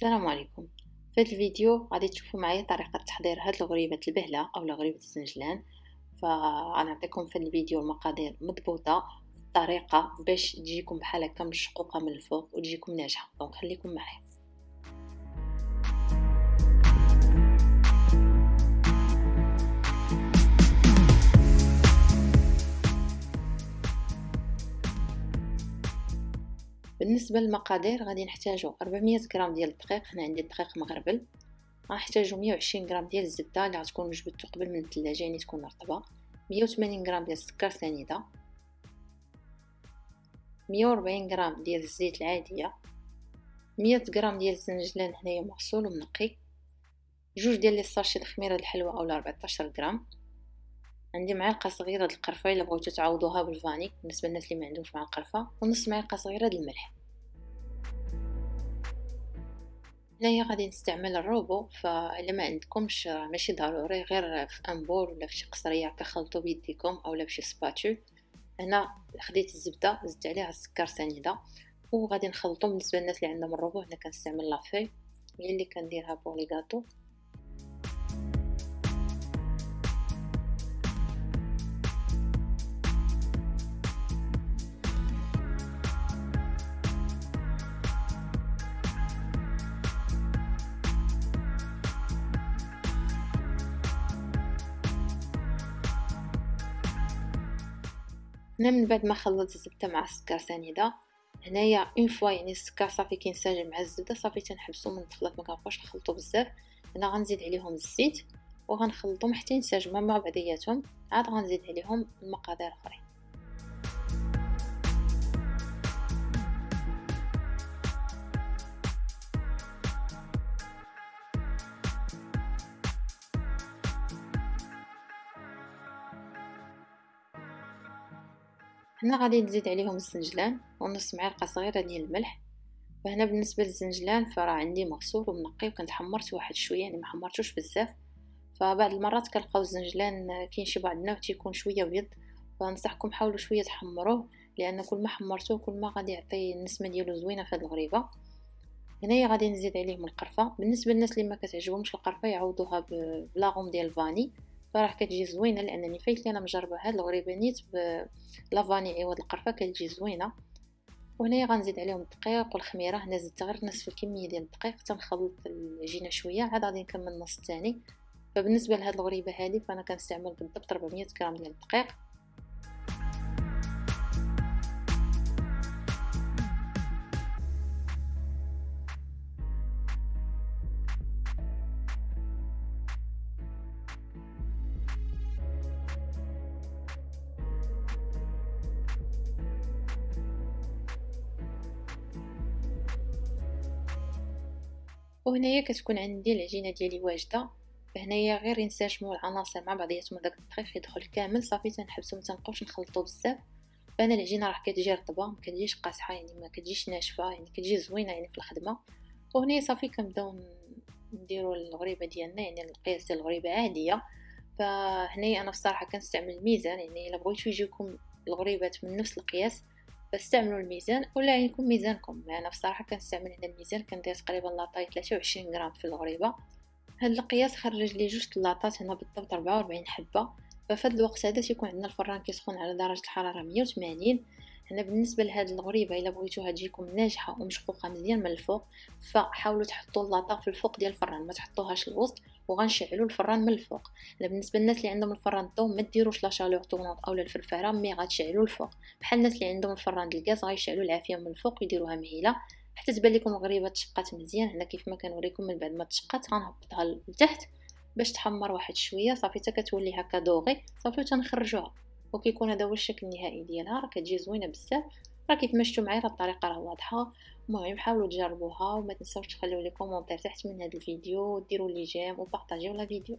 السلام عليكم. في هذا الفيديو غادي تشوفوا معايا طريقة تحضير هاد الغريبة البهلة أو غريبة السنجلان. فغنعطيكم في الفيديو المقادير مضبوطة طريقة باش تجيكم بحال هكا مشقوقة من الفوق وتجيكم ناجحة. donc خليكم معايا. بالنسبة للمقادير غادي نحتاجو 400 غرام ديال الدقيق هنا عندي الدقيق مغربل. غنحتاجو 120 غرام ديال الزبدة اللي غتكون جبدتو قبل من الثلاجة يعني تكون رطبه 180 غرام ديال السكر سنيدة. 140 غرام ديال الزيت العادية. 100 غرام ديال الزنجلان هنايا مغسول ومنقي. جوج ديال لي ساشي الخميره الحلوه اولا 14 غرام. عندي معلقة صغيرة د القرفه إلا بغيتو تعوضوها بالفاني بالنسبة للناس اللي ما عندهمش مع القرفه ونص معلقة صغيرة د الملح هنايا غادي نستعمل الروبو فإلا ما عندكمش ماشي ضروري غير في un bol ولا في شي قصرية كخلطو بيديكم اولا بشي spatule هنا خديت الزبدة زدت عليها السكر سنيدة وغادي نخلطو بالنسبة للناس اللي عندهم الروبو. هنا كنستعمل la feuille هي اللي كنديرها pour les gâteaux هنا من بعد ما خلطت الزبده مع السكر سنيده هنايا une fois يعني السكر صافي كينسجم مع الزبده صافي تنحبسو من الخلاط ما كنبقاوش نخلطو بزاف. هنا غنزيد عليهم الزيت وغنخلطهم حتى ينسجموا مع بعضياتهم. عاد غنزيد عليهم المقادير الأخرين. هنا غادي نزيد عليهم الزنجلان ونص معلقة صغيرة ديال الملح. فهنا بالنسبة للزنجلان فراه عندي مغسول ومنقي وكنت حمرت واحد شوية يعني ما حمرتوش بزاف. فبعض المرات كنلقاو الزنجلان كاين شي بعضنا تيكون شوية ابيض فنصحكم حاولوا شوية تحمروه لأن كل ما حمرتوه كل ما غادي يعطي النسمة ديالو زوينة في هذه الغريبة. هنايا غادي نزيد عليهم القرفة. بالنسبة للناس اللي ما كتعجبهمش القرفة يعوضوها بلاغوم ديال الفاني فراه كتجي زوينة لأنني فايت أنا مجربة هاد الغريبه نيت بلافاني عوض القرفة كتجي زوينة. وهنايا غنزيد عليهم الدقيق والخميرة هنا زدت غير نصف الكمية ديال الدقيق تنخلط العجينه شوية عاد غادي نكمل النص الثاني فبالنسبة لهاد الغريبة هذه فأنا كنستعمل بالضبط 400 غرام ديال الدقيق. وهنايا كتكون عندي العجينة ديالي واجدة فهنايا غير ينسجموا العناصر مع بعضياتهم داك الدقيق يدخل كامل صافي تنحبسو ما تنبقاوش نخلطو بزاف. فأنا العجينة راه كتجي رطبة ما كتجيش قاصحة يعني ما كتجيش ناشفة يعني كتجي زوينة يعني في الخدمة. وهنا صافي كنبداو نديرو الغريبة ديالنا يعني القياس ديال الغريبة عادية. فهنايا أنا بصراحة كنستعمل الميزان يعني إلا بغيتو يجيكم الغريبات من نفس القياس فاستعملوا الميزان ولا يكون ميزانكم. أنا بصراحة كنستعمل هنا الميزان كندير تقريبا لاطاي 23 غرام في الغريبة. هاد القياس خرج لي جوج لاطات هنا بالضبط 44 حبة. ففهاد الوقت هذا تيكون عندنا الفران كيسخن على درجة الحرارة 180 هنا بالنسبة لهاد الغريبة إلا بغيتوها تجيكم ناجحة ومشقوقة مزيان من الفوق فحاولوا تحطوا اللاطه في الفوق ديال الفران ما تحطوهاش الوسط وغنشعلوا الفران من الفوق. لا بالنسبة للناس اللي عندهم الفران الضو ما ديروش لا شالور طونونط اولا الفرفاره مي غتشعلوا الفوق. بحال الناس اللي عندهم الفران الغاز غيشعلوا العافية من الفوق ويديروها مهيلة. حتى تبان لكم الغريبه تشقات مزيان هنا كيف ما كنوريكم من بعد ما تشقات غنهبطها لتحت باش تحمر واحد شوية. صافي حتى كتولي هكا doré. صافي تنخرجوها وكيكون هذا هو الشكل النهائي ديالها. راه كتجي زوينة بزاف. راه كيف ما شفتوا معايا الطريقة راه واضحة. المهم حاولوا تجربوها وما تنساوش تخليو لي commentaire تحت من هذا الفيديو وديروا لي j'aime وبارطاجيو la vidéo.